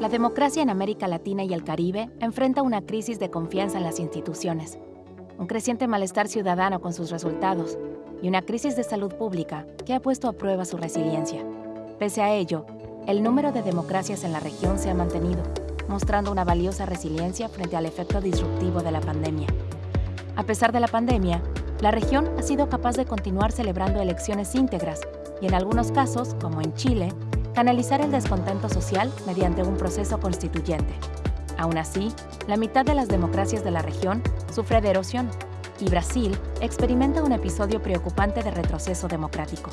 La democracia en América Latina y el Caribe enfrenta una crisis de confianza en las instituciones, un creciente malestar ciudadano con sus resultados y una crisis de salud pública que ha puesto a prueba su resiliencia. Pese a ello, el número de democracias en la región se ha mantenido, mostrando una valiosa resiliencia frente al efecto disruptivo de la pandemia. A pesar de la pandemia, la región ha sido capaz de continuar celebrando elecciones íntegras y en algunos casos, como en Chile, canalizar el descontento social mediante un proceso constituyente. Aún así, la mitad de las democracias de la región sufre de erosión y Brasil experimenta un episodio preocupante de retroceso democrático.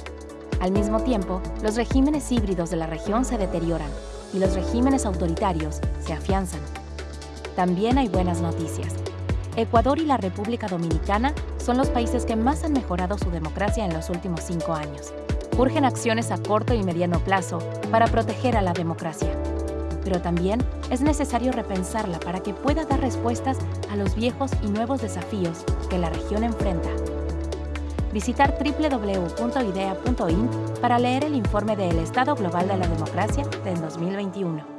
Al mismo tiempo, los regímenes híbridos de la región se deterioran y los regímenes autoritarios se afianzan. También hay buenas noticias. Ecuador y la República Dominicana son los países que más han mejorado su democracia en los últimos cinco años. Urgen acciones a corto y mediano plazo para proteger a la democracia. Pero también es necesario repensarla para que pueda dar respuestas a los viejos y nuevos desafíos que la región enfrenta. Visitar www.idea.in para leer el informe del Estado Global de la Democracia de 2021.